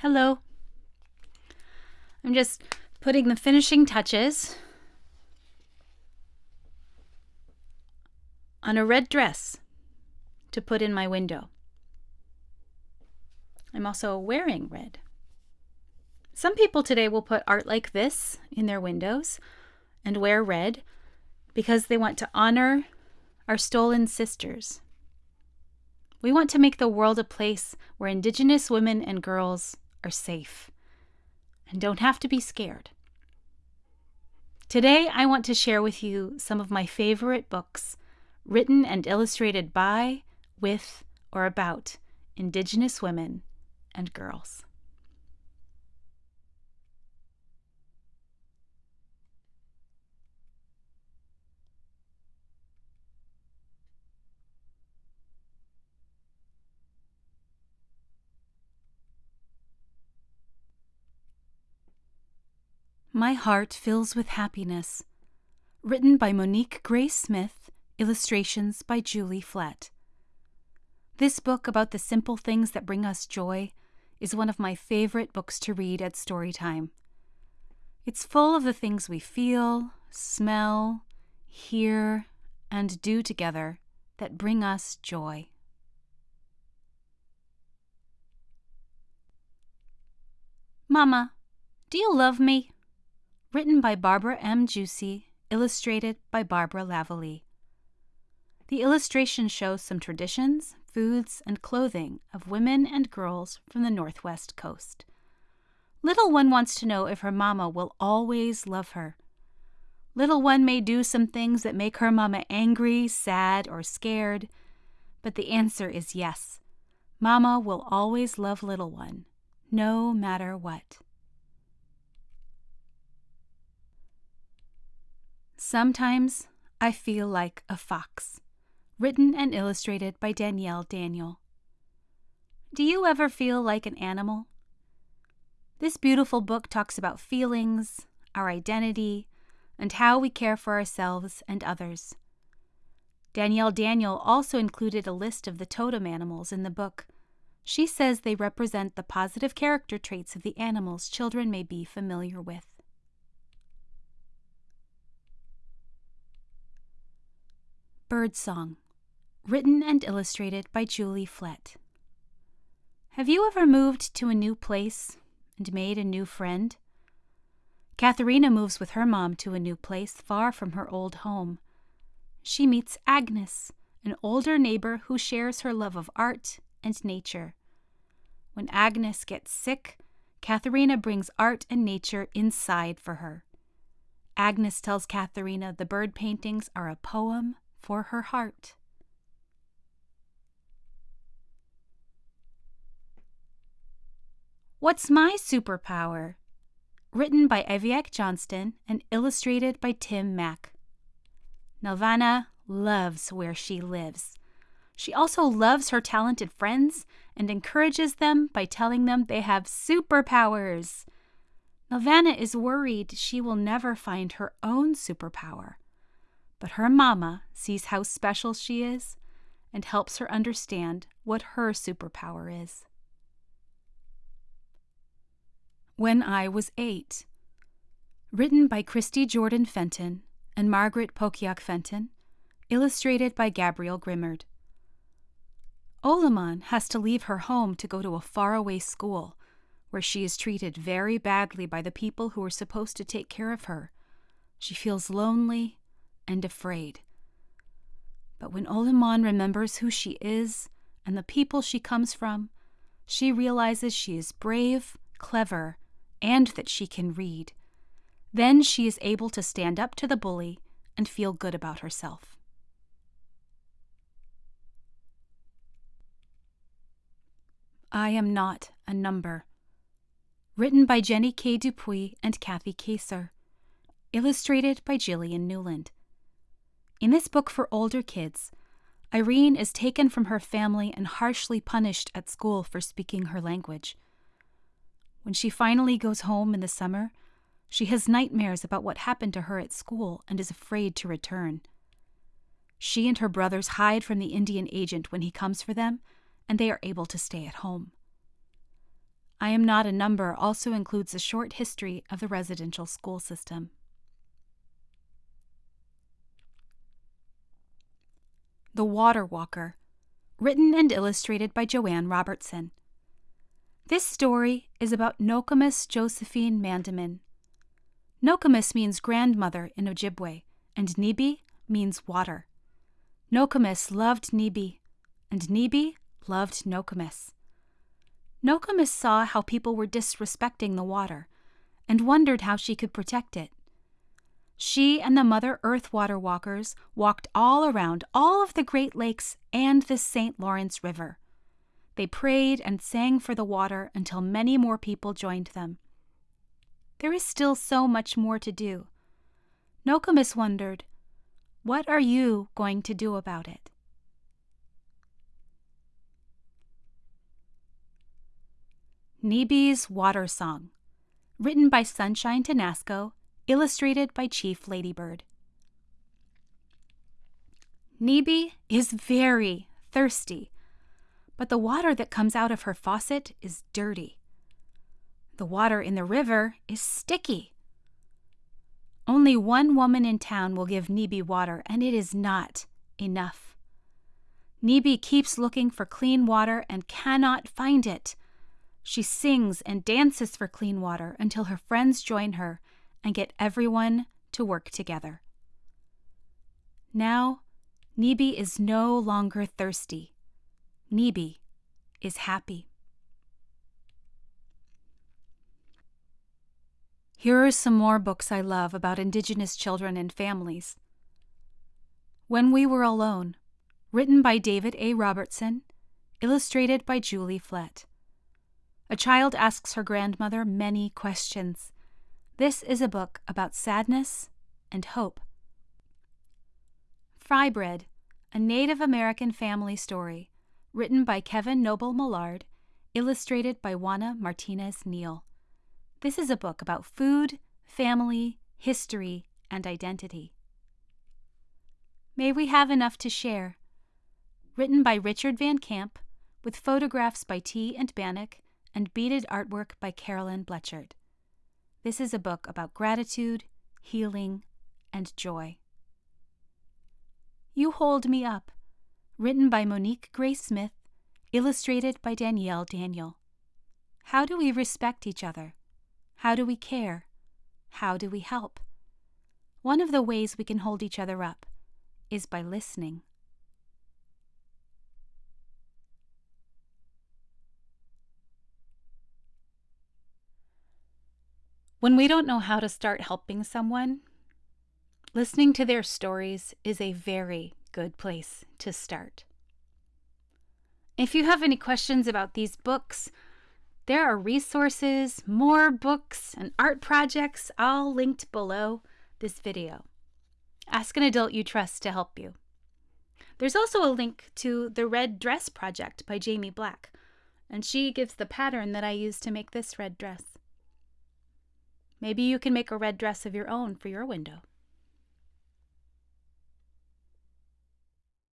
Hello. I'm just putting the finishing touches on a red dress to put in my window. I'm also wearing red. Some people today will put art like this in their windows and wear red because they want to honor our stolen sisters. We want to make the world a place where Indigenous women and girls are safe and don't have to be scared. Today, I want to share with you some of my favorite books written and illustrated by, with, or about Indigenous women and girls. My Heart Fills with Happiness, written by Monique Gray Smith, illustrations by Julie Flett. This book about the simple things that bring us joy is one of my favorite books to read at story time. It's full of the things we feel, smell, hear, and do together that bring us joy. Mama, do you love me? Written by Barbara M. Joosse, illustrated by Barbara Lavallee. The illustration shows some traditions, foods, and clothing of women and girls from the Northwest Coast. Little One wants to know if her mama will always love her. Little One may do some things that make her mama angry, sad, or scared, but the answer is yes. Mama will always love Little One, no matter what. Sometimes I feel like a fox. Written and illustrated by Danielle Daniel. Do you ever feel like an animal? This beautiful book talks about feelings, our identity, and how we care for ourselves and others. Danielle Daniel also included a list of the totem animals in the book. She says they represent the positive character traits of the animals children may be familiar with. Birdsong, written and illustrated by Julie Flett. Have you ever moved to a new place and made a new friend? Katherena moves with her mom to a new place far from her old home. She meets Agnes, an older neighbor who shares her love of art and nature. When Agnes gets sick, Katherena brings art and nature inside for her. Agnes tells Katherena the bird paintings are a poem for her heart. What's My Superpower? Written by Aviaq Johnston and illustrated by Tim Mack. Nelvana loves where she lives. She also loves her talented friends and encourages them by telling them they have superpowers. Nelvana is worried she will never find her own superpower. But her mama sees how special she is and helps her understand what her superpower is. When I Was Eight, written by Christy Jordan Fenton and Margaret Pokiak Fenton, illustrated by Gabrielle Grimard. Olemaun has to leave her home to go to a faraway school where she is treated very badly by the people who are supposed to take care of her. She feels lonely and afraid. But when Olemaun remembers who she is and the people she comes from, she realizes she is brave, clever, and that she can read. Then she is able to stand up to the bully and feel good about herself. I Am Not a Number. Written by Jenny K. Dupuis and Kathy Kacer. Illustrated by Jillian Newland. In this book for older kids, Irene is taken from her family and harshly punished at school for speaking her language. When she finally goes home in the summer, she has nightmares about what happened to her at school and is afraid to return. She and her brothers hide from the Indian agent when he comes for them, and they are able to stay at home. I Am Not a Number also includes a short history of the residential school system. The Water Walker, written and illustrated by Joanne Robertson. This story is about Nokomis Josephine Mandamin. Nokomis means grandmother in Ojibwe, and Nibi means water. Nokomis loved Nibi, and Nibi loved Nokomis. Nokomis saw how people were disrespecting the water and wondered how she could protect it. She and the Mother Earth water walkers walked all around all of the Great Lakes and the St. Lawrence River. They prayed and sang for the water until many more people joined them. There is still so much more to do. Nokomis wondered, What are you going to do about it? Nibi's Water Song, written by Sunshine Tenasco, illustrated by Chief Ladybird. Nibi is very thirsty, but the water that comes out of her faucet is dirty. The water in the river is sticky. Only one woman in town will give Nibi water, and it is not enough. Nibi keeps looking for clean water and cannot find it. She sings and dances for clean water until her friends join her and get everyone to work together. Now, Nibi is no longer thirsty. Nibi is happy. Here are some more books I love about Indigenous children and families. When We Were Alone, written by David A. Robertson, illustrated by Julie Flett. A child asks her grandmother many questions. This is a book about sadness and hope. Frybread, a Native American family story, written by Kevin Noble Maillard, illustrated by Juana Martinez Neal. This is a book about food, family, history, and identity. May We Have Enough to Share, written by Richard Van Camp, with photographs by Tea and Bannock and beaded artwork by Caroline Blechert. This is a book about gratitude, healing, and joy. You Hold Me Up, written by Monique Gray Smith, illustrated by Danielle Daniel. How do we respect each other? How do we care? How do we help? One of the ways we can hold each other up is by listening. When we don't know how to start helping someone, listening to their stories is a very good place to start. If you have any questions about these books, there are resources, more books, and art projects all linked below this video. Ask an adult you trust to help you. There's also a link to the Red Dress Project by Jaime Black, and she gives the pattern that I used to make this red dress. Maybe you can make a red dress of your own for your window.